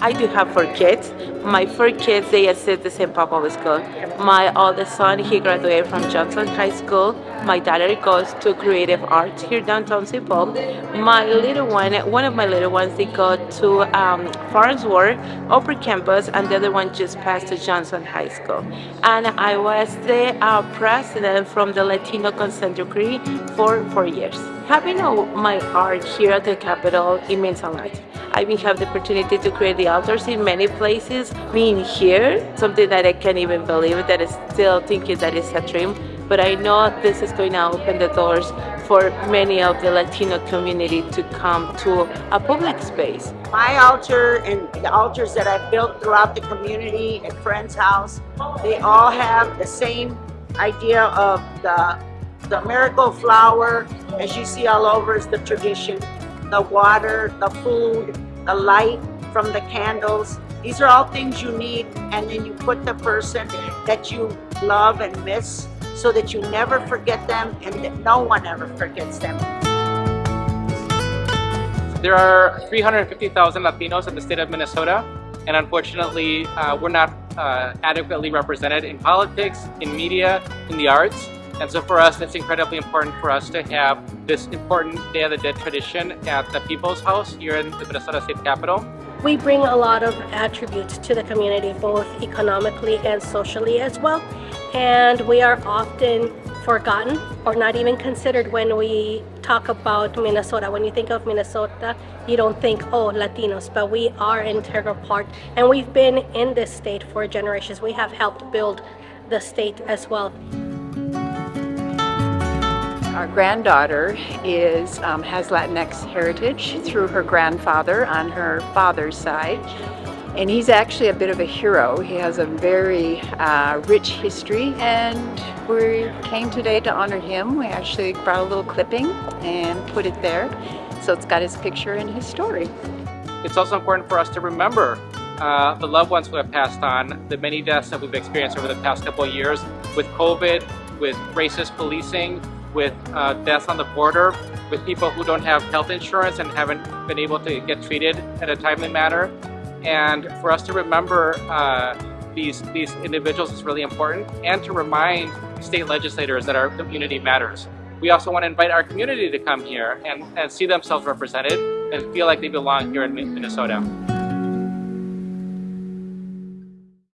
I do have four kids. My four kids, they attend the St. Paul Public School. My oldest son, he graduated from Johnson High School. My daughter goes to Creative Arts here downtown St. Paul. My little one, one of my little ones, they go to um, Farnsworth, Upper Campus, and the other one just passed to Johnson High School. And I was the uh, president from the Latino Consent Decree for four years. Having my art here at the Capitol, it means a lot. I have the opportunity to create the altars in many places. Being here, something that I can't even believe that I still thinking that it's a dream. But I know this is going to open the doors for many of the Latino community to come to a public space. My altar and the altars that I've built throughout the community at Friend's House, they all have the same idea of the, the miracle flower, as you see all over is the tradition the water, the food, the light from the candles. These are all things you need and then you put the person that you love and miss so that you never forget them and that no one ever forgets them. There are 350,000 Latinos in the state of Minnesota and unfortunately uh, we're not uh, adequately represented in politics, in media, in the arts. And so for us, it's incredibly important for us to have this important Day of the Dead tradition at the People's House here in the Minnesota State Capitol. We bring a lot of attributes to the community, both economically and socially as well. And we are often forgotten or not even considered when we talk about Minnesota. When you think of Minnesota, you don't think, oh, Latinos, but we are an integral part. And we've been in this state for generations. We have helped build the state as well. Our granddaughter is um, has Latinx heritage through her grandfather on her father's side. And he's actually a bit of a hero. He has a very uh, rich history and we came today to honor him. We actually brought a little clipping and put it there. So it's got his picture and his story. It's also important for us to remember uh, the loved ones who have passed on, the many deaths that we've experienced over the past couple of years with COVID, with racist policing, with uh, deaths on the border, with people who don't have health insurance and haven't been able to get treated in a timely manner. And for us to remember uh, these, these individuals is really important and to remind state legislators that our community matters. We also want to invite our community to come here and, and see themselves represented and feel like they belong here in Minnesota.